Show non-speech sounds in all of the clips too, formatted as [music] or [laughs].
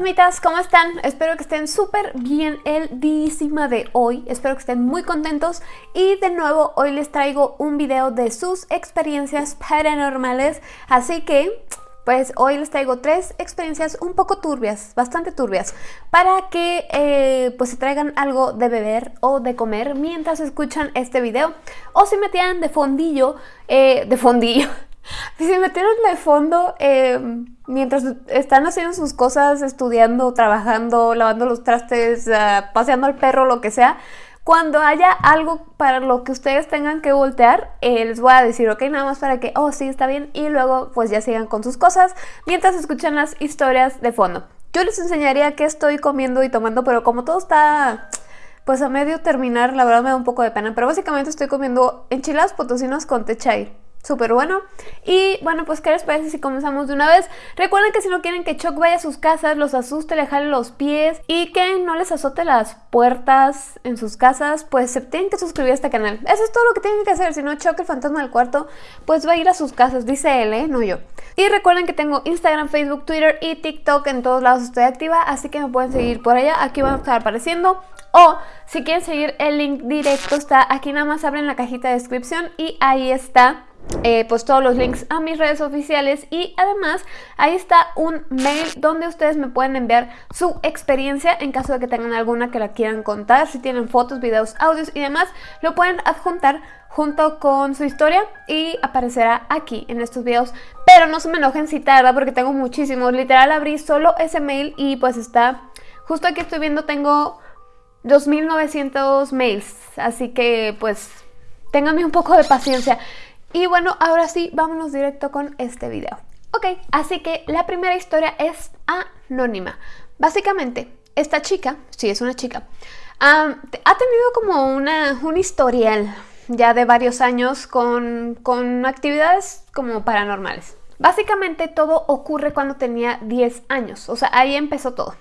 fantasmitas, ¿cómo están? Espero que estén súper bien el dísima de hoy, espero que estén muy contentos. Y de nuevo hoy les traigo un video de sus experiencias paranormales, así que pues hoy les traigo tres experiencias un poco turbias, bastante turbias, para que eh, pues se traigan algo de beber o de comer mientras escuchan este video. O si me tiran de fondillo, eh, de fondillo, si me metieron de fondo eh, mientras están haciendo sus cosas, estudiando, trabajando, lavando los trastes, ah, paseando al perro, lo que sea, cuando haya algo para lo que ustedes tengan que voltear, eh, les voy a decir, ok, nada más para que, oh, sí, está bien, y luego pues ya sigan con sus cosas mientras escuchan las historias de fondo. Yo les enseñaría qué estoy comiendo y tomando, pero como todo está pues a medio terminar, la verdad me da un poco de pena, pero básicamente estoy comiendo enchiladas potosinas con techay súper bueno. Y bueno, pues ¿qué les parece si comenzamos de una vez? Recuerden que si no quieren que Choc vaya a sus casas, los asuste, le jale los pies y que no les azote las puertas en sus casas, pues se tienen que suscribir a este canal. Eso es todo lo que tienen que hacer, si no Choc el fantasma del cuarto, pues va a ir a sus casas, dice él, ¿eh? No yo. Y recuerden que tengo Instagram, Facebook, Twitter y TikTok, en todos lados estoy activa, así que me pueden seguir por allá, aquí van a estar apareciendo. O si quieren seguir el link directo está aquí nada más abren la cajita de descripción y ahí está eh, pues todos los links a mis redes oficiales y además ahí está un mail donde ustedes me pueden enviar su experiencia en caso de que tengan alguna que la quieran contar, si tienen fotos, videos, audios y demás, lo pueden adjuntar junto con su historia y aparecerá aquí en estos videos. Pero no se me enojen si tarda porque tengo muchísimos, literal abrí solo ese mail y pues está, justo aquí estoy viendo tengo 2900 mails, así que pues ténganme un poco de paciencia. Y bueno, ahora sí, vámonos directo con este video. Ok, así que la primera historia es anónima. Básicamente, esta chica, sí es una chica, ha tenido como una, un historial ya de varios años con, con actividades como paranormales. Básicamente todo ocurre cuando tenía 10 años, o sea, ahí empezó todo.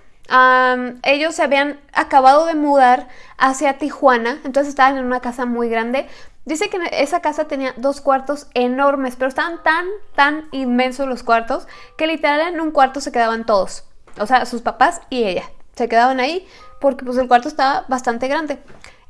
ellos se habían acabado de mudar hacia Tijuana, entonces estaban en una casa muy grande, Dice que esa casa tenía dos cuartos enormes, pero estaban tan, tan inmensos los cuartos que literal en un cuarto se quedaban todos. O sea, sus papás y ella. Se quedaban ahí porque pues el cuarto estaba bastante grande.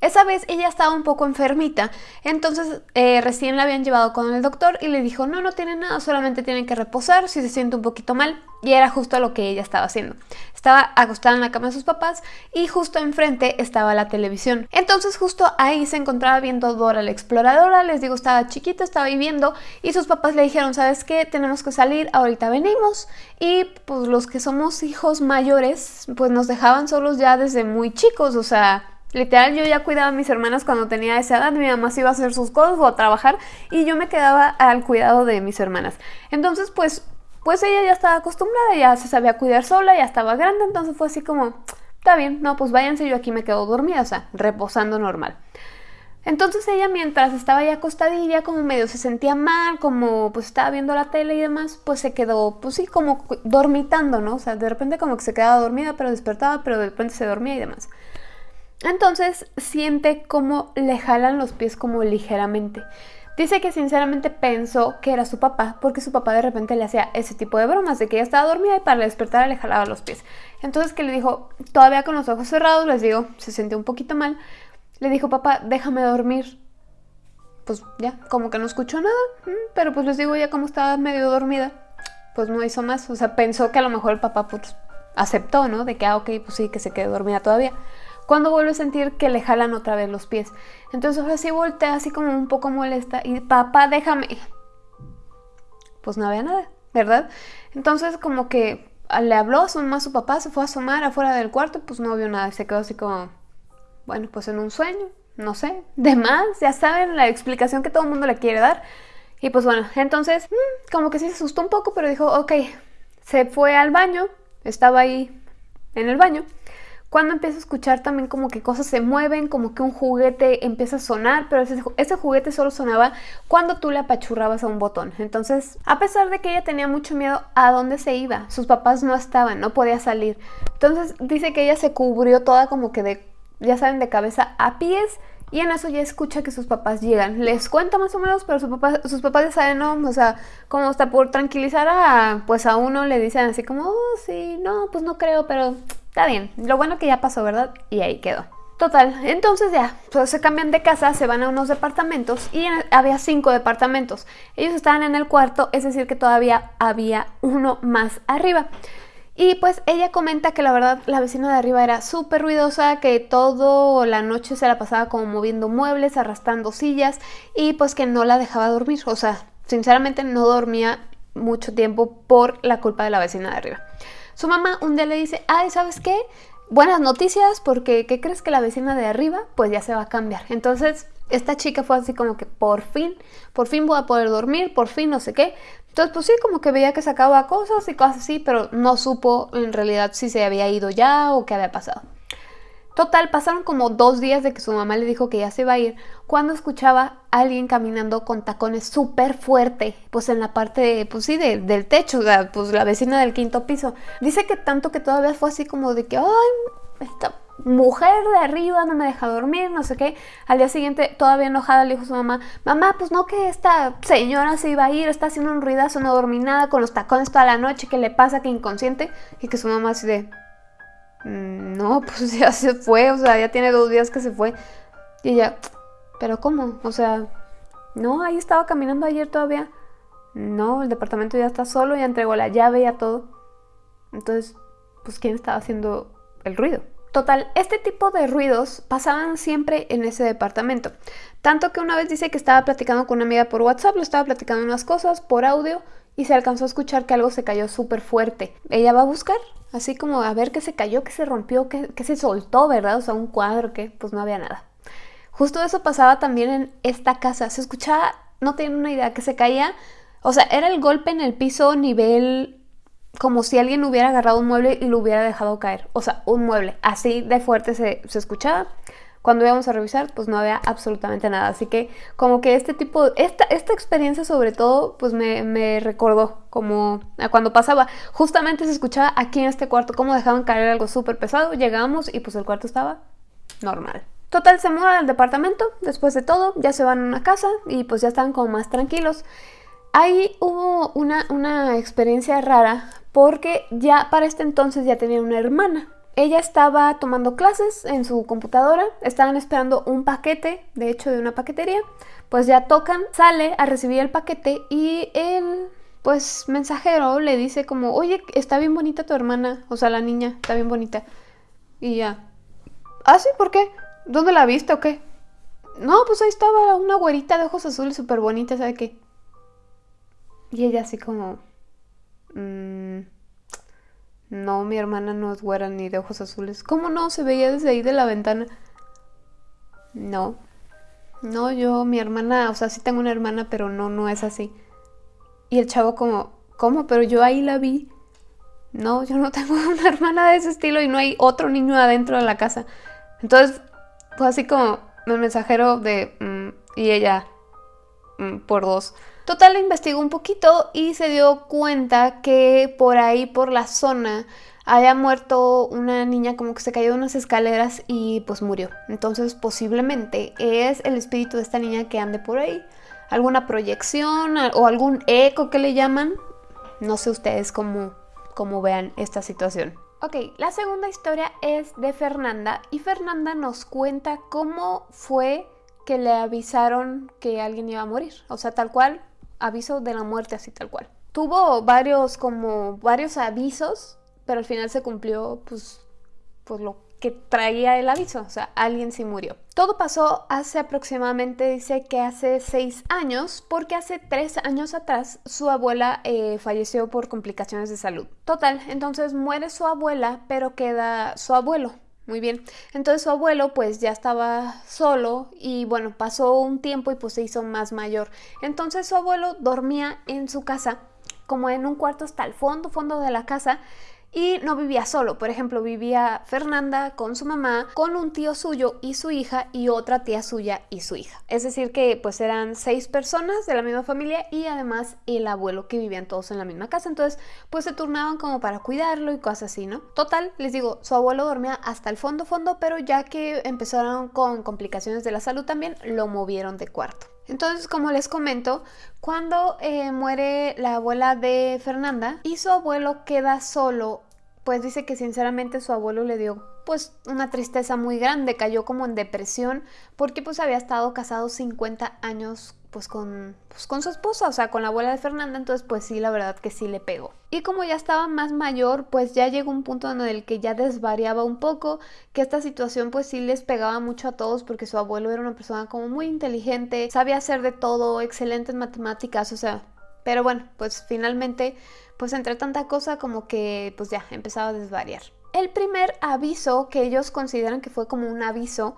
Esa vez ella estaba un poco enfermita, entonces eh, recién la habían llevado con el doctor y le dijo, no, no tiene nada, solamente tiene que reposar si se siente un poquito mal. Y era justo lo que ella estaba haciendo. Estaba acostada en la cama de sus papás y justo enfrente estaba la televisión. Entonces justo ahí se encontraba viendo Dora la exploradora, les digo, estaba chiquita, estaba viviendo y sus papás le dijeron, ¿sabes qué? Tenemos que salir, ahorita venimos. Y pues los que somos hijos mayores, pues nos dejaban solos ya desde muy chicos, o sea, Literal, yo ya cuidaba a mis hermanas cuando tenía esa edad, mi mamá se iba a hacer sus cosas o a trabajar y yo me quedaba al cuidado de mis hermanas. Entonces, pues, pues ella ya estaba acostumbrada, ya se sabía cuidar sola, ya estaba grande, entonces fue así como, está bien, no, pues váyanse, yo aquí me quedo dormida, o sea, reposando normal. Entonces ella mientras estaba ya acostadilla, como medio se sentía mal, como pues estaba viendo la tele y demás, pues se quedó, pues sí, como dormitando, ¿no? O sea, de repente como que se quedaba dormida, pero despertaba, pero de repente se dormía y demás. Entonces siente como le jalan los pies como ligeramente. Dice que sinceramente pensó que era su papá, porque su papá de repente le hacía ese tipo de bromas, de que ella estaba dormida y para despertar le jalaba los pies. Entonces que le dijo, todavía con los ojos cerrados, les digo, se sintió un poquito mal, le dijo, papá, déjame dormir. Pues ya, como que no escuchó nada, mm, pero pues les digo, ya como estaba medio dormida, pues no hizo más. O sea, pensó que a lo mejor el papá pues aceptó, ¿no? De que, ah, ok, pues sí, que se quede dormida todavía cuando vuelve a sentir que le jalan otra vez los pies. Entonces ahora sí voltea así como un poco molesta y papá, déjame. Pues no había nada, ¿verdad? Entonces como que le habló a su mamá, su papá, se fue a asomar afuera del cuarto, pues no vio nada se quedó así como, bueno, pues en un sueño, no sé, de más, ya saben la explicación que todo el mundo le quiere dar. Y pues bueno, entonces mm, como que sí se asustó un poco, pero dijo, ok, se fue al baño, estaba ahí en el baño cuando empieza a escuchar también como que cosas se mueven, como que un juguete empieza a sonar, pero ese, juguete solo sonaba cuando tú le apachurrabas a un botón. Entonces, a pesar de que ella tenía mucho miedo a dónde se iba, sus papás no estaban, no podía salir. Entonces dice que ella se cubrió toda como que de, ya saben, de cabeza a pies y en eso ya escucha que sus papás llegan. Les cuenta más o menos, pero sus papás, sus papás ya saben, ¿no? O sea, como hasta por tranquilizar a, pues a uno le dicen así como, oh, sí, no, pues no creo, pero está bien. Lo bueno que ya pasó, ¿verdad? Y ahí quedó. Total, entonces ya, pues se cambian de casa, se van a unos departamentos y había cinco departamentos. Ellos estaban en el cuarto, es decir que todavía había uno más arriba. Y pues ella comenta que la verdad la vecina de arriba era súper ruidosa, que toda la noche se la pasaba como moviendo muebles, arrastrando sillas y pues que no la dejaba dormir. O sea, sinceramente no dormía mucho tiempo por la culpa de la vecina de arriba. Su mamá un día le dice, ay, ¿sabes qué? Buenas noticias porque ¿qué crees que la vecina de arriba? Pues ya se va a cambiar. Entonces esta chica fue así como que por fin, por fin voy a poder dormir, por fin no sé qué. Entonces, pues sí, como que veía que sacaba cosas y cosas así, pero no supo en realidad si se había ido ya o qué había pasado. Total, pasaron como dos días de que su mamá le dijo que ya se iba a ir, cuando escuchaba a alguien caminando con tacones súper fuerte, pues en la parte, pues sí, del techo, o sea, pues la vecina del quinto piso. Dice que tanto que todavía fue así como de que, ay, está mujer de arriba no me deja dormir, no sé qué. Al día siguiente, todavía enojada, le dijo a su mamá, mamá, pues no que esta señora se iba a ir, está haciendo un ruidazo, no dormí nada, con los tacones toda la noche, ¿qué le pasa? Que inconsciente. Y que su mamá así de, no, [laughs] pues ya se fue, o sea, ya tiene dos días que se fue. Y ella, pero ¿cómo? O sea, no, ahí estaba caminando ayer todavía. No, el departamento ya está solo, ya entregó la llave, ya todo. Entonces, pues ¿quién estaba haciendo el ruido? Total, este tipo de ruidos pasaban siempre en ese departamento. Tanto que una vez dice que estaba platicando con una amiga por WhatsApp, le estaba platicando unas cosas por audio y se alcanzó a escuchar que algo se cayó súper fuerte. Ella va a buscar, así como a ver qué se cayó, qué se rompió, qué, se soltó, ¿verdad? O sea, un cuadro que pues no había nada. Justo eso pasaba también en esta casa. Se escuchaba, no tienen una idea, que se caía. O sea, era el golpe en el piso nivel como si alguien hubiera agarrado un mueble y lo hubiera dejado caer. O sea, un mueble. Así de fuerte se, escuchaba. Cuando íbamos a revisar, pues no había absolutamente nada. Así que como que este tipo, esta, esta experiencia sobre todo, pues me, recordó como a cuando pasaba. Justamente se escuchaba aquí en este cuarto cómo dejaban caer algo súper pesado. Llegamos y pues el cuarto estaba normal. Total, se muda al departamento, después de todo, ya se van a una casa y pues ya están como más tranquilos. Ahí hubo una, una experiencia rara porque ya para este entonces ya tenía una hermana. Ella estaba tomando clases en su computadora, estaban esperando un paquete, de hecho de una paquetería, pues ya tocan, sale a recibir el paquete y el pues mensajero le dice como, oye, está bien bonita tu hermana, o sea, la niña, está bien bonita. Y ya, ¿ah, sí? ¿Por qué? ¿Dónde la viste o qué? No, pues ahí estaba una güerita de ojos azules súper bonita, ¿sabe qué? Y ella así como, Mm, no, mi hermana no es güera ni de ojos azules. ¿Cómo no? Se veía desde ahí de la ventana. No. No, yo, mi hermana, o sea, sí tengo una hermana, pero no, no es así. Y el chavo como, ¿cómo? Pero yo ahí la vi. No, yo no [laughs] tengo una hermana de ese estilo y no hay otro niño adentro de la casa. Entonces, fue así como el mensajero de... Mm, y ella, mm, por dos. Total, investigó un poquito y se dio cuenta que por ahí, por la zona, haya muerto una niña como que se cayó de unas escaleras y pues murió. Entonces posiblemente es el espíritu de esta niña que ande por ahí. Alguna proyección o algún eco que le llaman. No sé ustedes cómo, cómo vean esta situación. Ok, la segunda historia es de Fernanda y Fernanda nos cuenta cómo fue que le avisaron que alguien iba a morir. O sea, tal cual, aviso de la muerte así tal cual. Tuvo varios como varios avisos, pero al final se cumplió pues, pues lo que traía el aviso, o sea, alguien sí murió. Todo pasó hace aproximadamente, dice que hace seis años, porque hace tres años atrás su abuela eh, falleció por complicaciones de salud. Total, entonces muere su abuela, pero queda su abuelo, muy bien. Entonces su abuelo pues ya estaba solo y bueno, pasó un tiempo y pues se hizo más mayor. Entonces su abuelo dormía en su casa, como en un cuarto hasta el fondo, fondo de la casa. Y no vivía solo. Por ejemplo, vivía Fernanda con su mamá, con un tío suyo y su hija y otra tía suya y su hija. Es decir que pues eran seis personas de la misma familia y además el abuelo que vivían todos en la misma casa. Entonces pues se turnaban como para cuidarlo y cosas así, ¿no? Total, les digo, su abuelo dormía hasta el fondo fondo, pero ya que empezaron con complicaciones de la salud también, lo movieron de cuarto. Entonces, como les comento, cuando eh, muere la abuela de Fernanda y su abuelo queda solo, pues dice que sinceramente su abuelo le dio pues una tristeza muy grande, cayó como en depresión porque pues había estado casado 50 años pues con, pues con su esposa, o sea, con la abuela de Fernanda, entonces pues sí, la verdad que sí le pegó. Y como ya estaba más mayor, pues ya llegó un punto en el que ya desvariaba un poco, que esta situación pues sí les pegaba mucho a todos porque su abuelo era una persona como muy inteligente, sabía hacer de todo, excelente en matemáticas, o sea, pero bueno, pues finalmente, pues entre tanta cosa como que pues ya empezaba a desvariar. El primer aviso que ellos consideran que fue como un aviso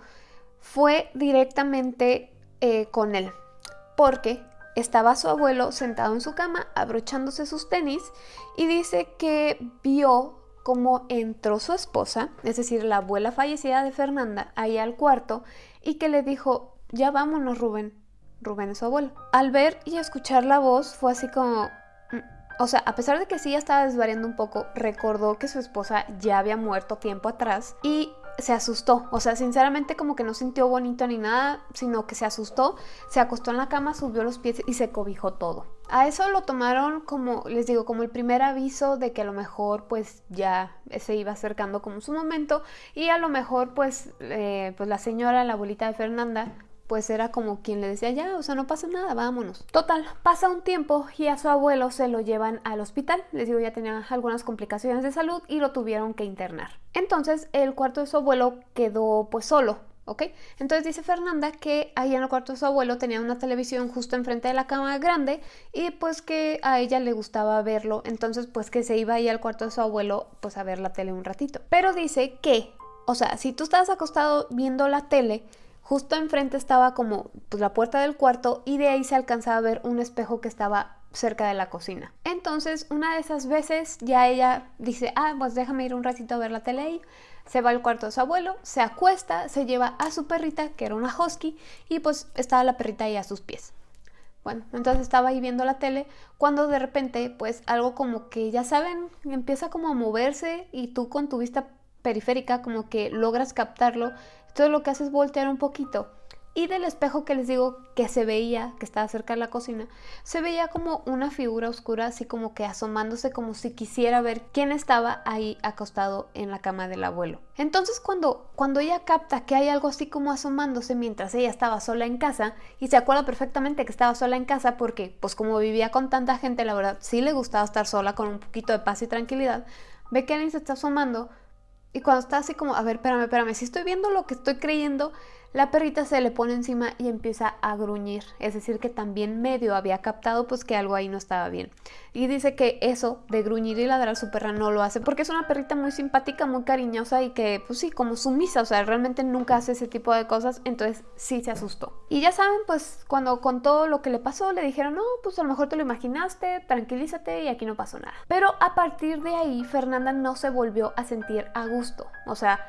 fue directamente eh, con él porque estaba su abuelo sentado en su cama abrochándose sus tenis y dice que vio cómo entró su esposa, es decir, la abuela fallecida de Fernanda, ahí al cuarto y que le dijo, ya vámonos Rubén. Rubén es su abuelo. Al ver y escuchar la voz fue así como... Mm", o sea, a pesar de que sí ya estaba desvariando un poco, recordó que su esposa ya había muerto tiempo atrás y se asustó, o sea, sinceramente como que no sintió bonito ni nada, sino que se asustó, se acostó en la cama, subió los pies y se cobijó todo. A eso lo tomaron como, les digo, como el primer aviso de que a lo mejor pues ya se iba acercando como su momento y a lo mejor pues, eh, pues la señora, la abuelita de Fernanda, pues era como quien le decía, ya, o sea, no pasa nada, vámonos. Total, pasa un tiempo y a su abuelo se lo llevan al hospital. Les digo, ya tenía algunas complicaciones de salud y lo tuvieron que internar. Entonces, el cuarto de su abuelo quedó pues solo, ¿ok? Entonces dice Fernanda que ahí en el cuarto de su abuelo tenía una televisión justo enfrente de la cama grande y pues que a ella le gustaba verlo, entonces pues que se iba ahí al cuarto de su abuelo pues a ver la tele un ratito. Pero dice que, o sea, si tú estás acostado viendo la tele, Justo enfrente estaba como pues, la puerta del cuarto y de ahí se alcanzaba a ver un espejo que estaba cerca de la cocina. Entonces, una de esas veces ya ella dice, ah, pues déjame ir un ratito a ver la tele ahí. Se va al cuarto de su abuelo, se acuesta, se lleva a su perrita, que era una husky, y pues estaba la perrita ahí a sus pies. Bueno, entonces estaba ahí viendo la tele cuando de repente pues algo como que ya saben, empieza como a moverse y tú con tu vista periférica como que logras captarlo entonces lo que hace es voltear un poquito. Y del espejo que les digo que se veía, que estaba cerca de la cocina, se veía como una figura oscura, así como que asomándose como si quisiera ver quién estaba ahí acostado en la cama del abuelo. Entonces cuando, cuando ella capta que hay algo así como asomándose mientras ella estaba sola en casa, y se acuerda perfectamente que estaba sola en casa porque pues como vivía con tanta gente, la verdad sí le gustaba estar sola con un poquito de paz y tranquilidad, ve que alguien se está asomando, y cuando está así como, a ver, espérame, espérame, si estoy viendo lo que estoy creyendo, la perrita se le pone encima y empieza a gruñir. Es decir, que también medio había captado pues que algo ahí no estaba bien. Y dice que eso de gruñir y ladrar su perra no lo hace porque es una perrita muy simpática, muy cariñosa y que pues sí, como sumisa, o sea, realmente nunca hace ese tipo de cosas, entonces sí se asustó. Y ya saben, pues cuando contó lo que le pasó, le dijeron, no, pues a lo mejor te lo imaginaste, tranquilízate y aquí no pasó nada. Pero a partir de ahí, Fernanda no se volvió a sentir a gusto. O sea,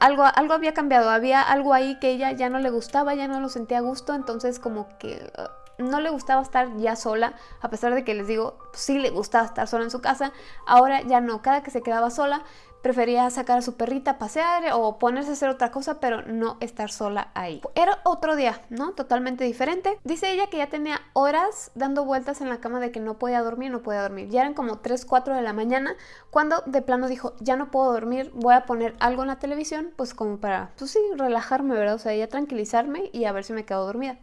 algo, algo había cambiado, había algo ahí que ella ya no le gustaba, ya no lo sentía a gusto, entonces como que uh, no le gustaba estar ya sola, a pesar de que les digo, sí le gustaba estar sola en su casa, ahora ya no, cada que se quedaba sola prefería sacar a su perrita a pasear o ponerse a hacer otra cosa, pero no estar sola ahí. Era otro día, ¿no? Totalmente diferente. Dice ella que ya tenía horas dando vueltas en la cama de que no podía dormir, no podía dormir. Ya eran como 3, 4 de la mañana cuando de plano dijo, ya no puedo dormir, voy a poner algo en la televisión, pues como para, pues sí, relajarme, ¿verdad? O sea, ya tranquilizarme y a ver si me quedo dormida.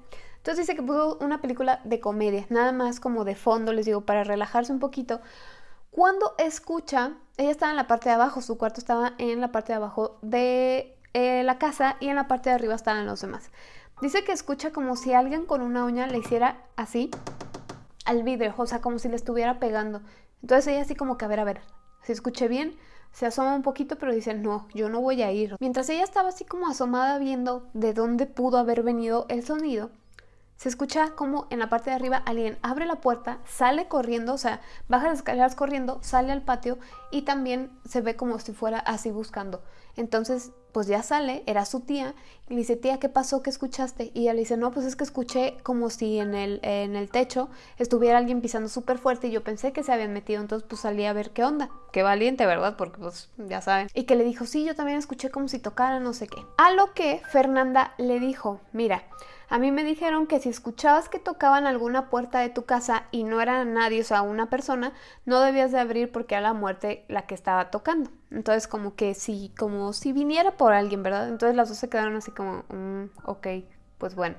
Entonces dice que puso una película de comedia, nada más como de fondo, les digo, para relajarse un poquito. Cuando escucha, ella estaba en la parte de abajo, su cuarto estaba en la parte de abajo de eh, la casa y en la parte de arriba estaban los demás. Dice que escucha como si alguien con una uña le hiciera así al vidrio, o sea, como si le estuviera pegando. Entonces ella así como que a ver, a ver, si escuché bien, se asoma un poquito, pero dice, no, yo no voy a ir. Mientras ella estaba así como asomada viendo de dónde pudo haber venido el sonido, se escucha como en la parte de arriba alguien abre la puerta, sale corriendo, o sea, baja las escaleras corriendo, sale al patio y también se ve como si fuera así buscando. Entonces, pues ya sale, era su tía, y le dice, tía, ¿qué pasó? ¿Qué escuchaste? Y ella le dice, no, pues es que escuché como si en el, en el techo estuviera alguien pisando súper fuerte y yo pensé que se habían metido, entonces pues salí a ver qué onda. Qué valiente, ¿verdad? Porque pues ya saben. Y que le dijo, sí, yo también escuché como si tocara no sé qué. A lo que Fernanda le dijo, mira, a mí me dijeron que si escuchabas que tocaban alguna puerta de tu casa y no era nadie, o sea, una persona, no debías de abrir porque era la muerte la que estaba tocando. Entonces, como que si, como si viniera por alguien, ¿verdad? Entonces las dos se quedaron así como, mm, ok, pues bueno.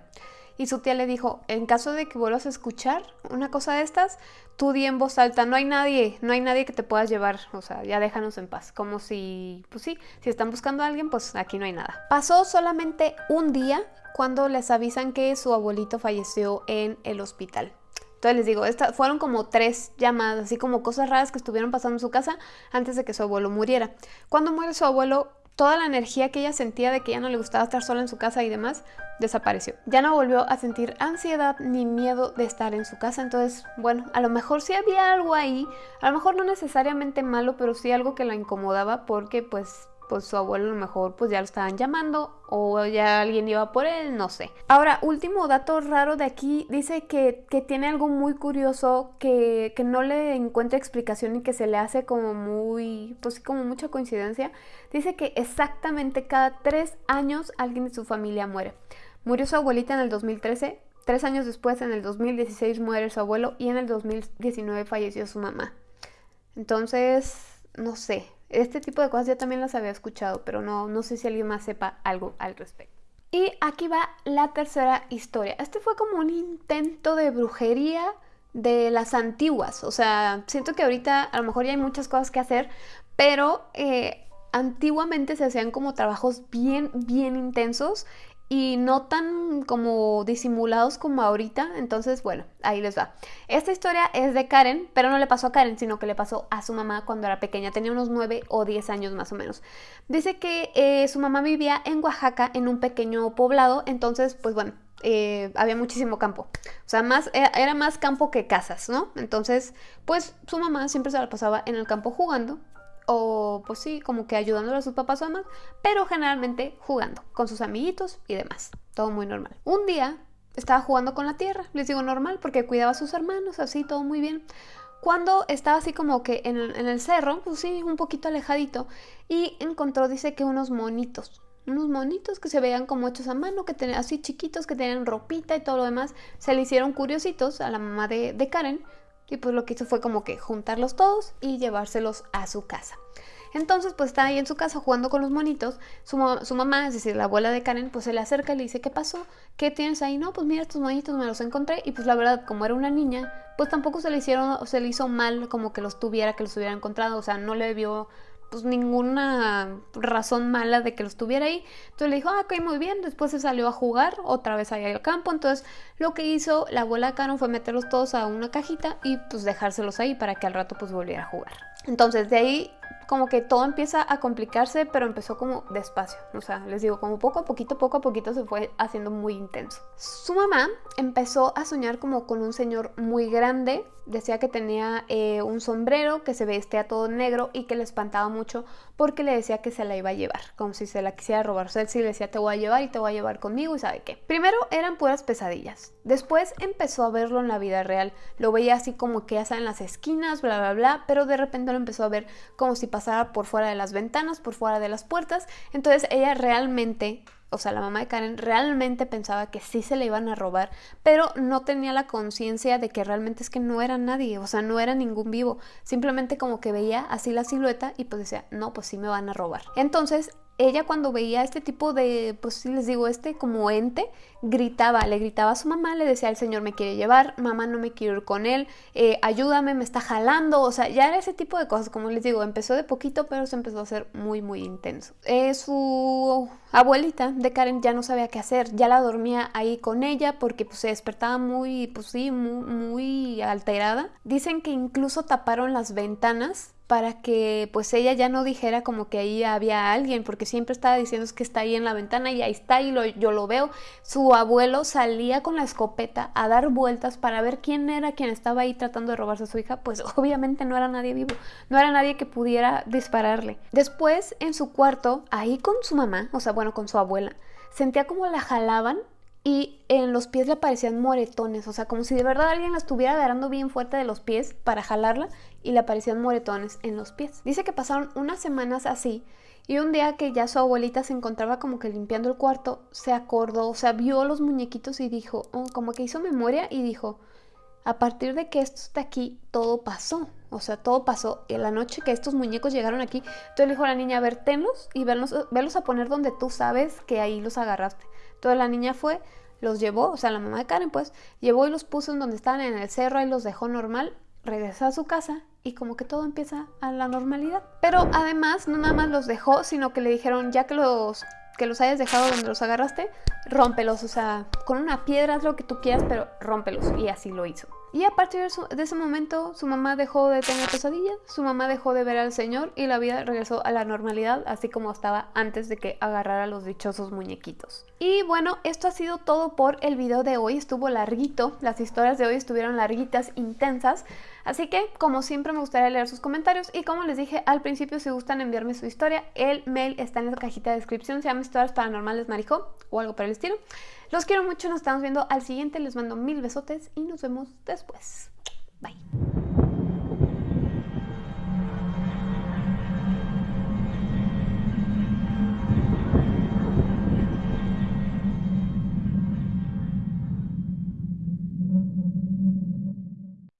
Y su tía le dijo, en caso de que vuelvas a escuchar una cosa de estas, tú di en voz alta, no hay nadie, no hay nadie que te puedas llevar, o sea, ya déjanos en paz. Como si, pues sí, si están buscando a alguien, pues aquí no hay nada. Pasó solamente un día cuando les avisan que su abuelito falleció en el hospital. Entonces les digo, estas fueron como tres llamadas, así como cosas raras que estuvieron pasando en su casa antes de que su abuelo muriera. Cuando muere su abuelo, toda la energía que ella sentía de que ya no le gustaba estar sola en su casa y demás, desapareció. Ya no volvió a sentir ansiedad ni miedo de estar en su casa, entonces, bueno, a lo mejor sí había algo ahí, a lo mejor no necesariamente malo, pero sí algo que la incomodaba porque pues pues su abuelo a lo mejor pues ya lo estaban llamando o ya alguien iba por él, no sé. Ahora, último dato raro de aquí, dice que, tiene algo muy curioso que, que, no le encuentra explicación y que se le hace como muy, pues como mucha coincidencia. Dice que exactamente cada tres años alguien de su familia muere. Murió su abuelita en el 2013, tres años después en el 2016 muere su abuelo y en el 2019 falleció su mamá. Entonces, no sé, este tipo de cosas ya también las había escuchado, pero no, no sé si alguien más sepa algo al respecto. Y aquí va la tercera historia. Este fue como un intento de brujería de las antiguas. O sea, siento que ahorita a lo mejor ya hay muchas cosas que hacer, pero eh, antiguamente se hacían como trabajos bien, bien intensos y no tan como disimulados como ahorita. Entonces, bueno, ahí les va. Esta historia es de Karen, pero no le pasó a Karen, sino que le pasó a su mamá cuando era pequeña. Tenía unos 9 o 10 años más o menos. Dice que eh, su mamá vivía en Oaxaca, en un pequeño poblado. Entonces, pues bueno, eh, había muchísimo campo. O sea, más, era, era, más campo que casas, ¿no? Entonces, pues su mamá siempre se la pasaba en el campo jugando o pues sí, como que ayudándole a sus papás o mamás, pero generalmente jugando con sus amiguitos y demás. Todo muy normal. Un día estaba jugando con la tierra, les digo normal porque cuidaba a sus hermanos, así todo muy bien. Cuando estaba así como que en el, cerro, pues sí, un poquito alejadito, y encontró, dice que unos monitos, unos monitos que se veían como hechos a mano, que tenían así chiquitos, que tenían ropita y todo lo demás. Se le hicieron curiositos a la mamá de Karen y pues lo que hizo fue como que juntarlos todos y llevárselos a su casa. Entonces, pues está ahí en su casa jugando con los monitos. Su, mamá, es decir, la abuela de Karen, pues se le acerca y le dice, ¿qué pasó? ¿Qué tienes ahí? No, pues mira, estos monitos me los encontré. Y pues la verdad, como era una niña, pues tampoco se le hicieron, se le hizo mal como que los tuviera, que los hubiera encontrado. O sea, no le vio pues ninguna razón mala de que los tuviera ahí. Entonces le dijo, ah, ok, muy bien. Después se salió a jugar otra vez ahí al campo. Entonces lo que hizo la abuela de fue meterlos todos a una cajita y pues dejárselos ahí para que al rato pues volviera a jugar. Entonces de ahí como que todo empieza a complicarse, pero empezó como despacio. O sea, les digo, como poco a poquito, poco a poquito se fue haciendo muy intenso. Su mamá empezó a soñar como con un señor muy grande. Decía que tenía eh, un sombrero, que se vestía todo negro y que le espantaba mucho porque le decía que se la iba a llevar, como si se la quisiera robar. O sea, él sí le decía, te voy a llevar y te voy a llevar conmigo y sabe qué. Primero eran puras pesadillas. Después empezó a verlo en la vida real. Lo veía así como que ya en las esquinas, bla, bla, bla, pero de repente lo empezó a ver como si pasara por fuera de las ventanas, por fuera de las puertas. Entonces ella realmente, o sea, la mamá de Karen realmente pensaba que sí se le iban a robar, pero no tenía la conciencia de que realmente es que no era nadie, o sea, no era ningún vivo. Simplemente como que veía así la silueta y pues decía, no, pues sí me van a robar. Entonces ella cuando veía este tipo de, pues les digo, este como ente, gritaba, le gritaba a su mamá, le decía, el señor me quiere llevar, mamá no me quiero ir con él, eh, ayúdame, me está jalando, o sea, ya era ese tipo de cosas, como les digo, empezó de poquito, pero se empezó a hacer muy, muy intenso. Eh, su abuelita de Karen ya no sabía qué hacer, ya la dormía ahí con ella porque pues, se despertaba muy, pues sí, muy, muy alterada. Dicen que incluso taparon las ventanas para que pues ella ya no dijera como que ahí había alguien, porque siempre estaba diciendo que está ahí en la ventana y ahí está y yo lo veo. Su abuelo salía con la escopeta a dar vueltas para ver quién era quien estaba ahí tratando de robarse a su hija, pues obviamente no era nadie vivo, no era nadie que pudiera dispararle. Después en su cuarto, ahí con su mamá, o sea, bueno, con su abuela, sentía como la jalaban y en los pies le aparecían moretones, o sea, como si de verdad alguien la estuviera agarrando bien fuerte de los pies para jalarla y le aparecían moretones en los pies. Dice que pasaron unas semanas así y un día que ya su abuelita se encontraba como que limpiando el cuarto, se acordó, o sea, vio los muñequitos y dijo, oh, como que hizo memoria y dijo, a partir de que esto está aquí, todo pasó. O sea, todo pasó en la noche que estos muñecos llegaron aquí. Entonces le dijo a la niña, a ver, tenlos y verlos, verlos a poner donde tú sabes que ahí los agarraste. Entonces la niña fue, los llevó, o sea, la mamá de Karen pues, llevó y los puso en donde estaban en el cerro y los dejó normal, regresó a su casa y como que todo empieza a la normalidad. Pero además, no nada más los dejó, sino que le dijeron, ya que los que los hayas dejado donde los agarraste, rómpelos, o sea, con una piedra, haz lo que tú quieras, pero rómpelos. Y así lo hizo. Y a partir de, ese momento su mamá dejó de tener pesadillas, su mamá dejó de ver al señor y la vida regresó a la normalidad así como estaba antes de que agarrara los dichosos muñequitos. Y bueno, esto ha sido todo por el video de hoy, estuvo larguito, las historias de hoy estuvieron larguitas, intensas, así que como siempre me gustaría leer sus comentarios y como les dije al principio si gustan enviarme su historia, el mail está en la cajita de descripción, se llama Historias Paranormales Marijo o algo por el estilo. Los quiero mucho, nos estamos viendo al siguiente, les mando mil besotes y nos vemos después. Bye.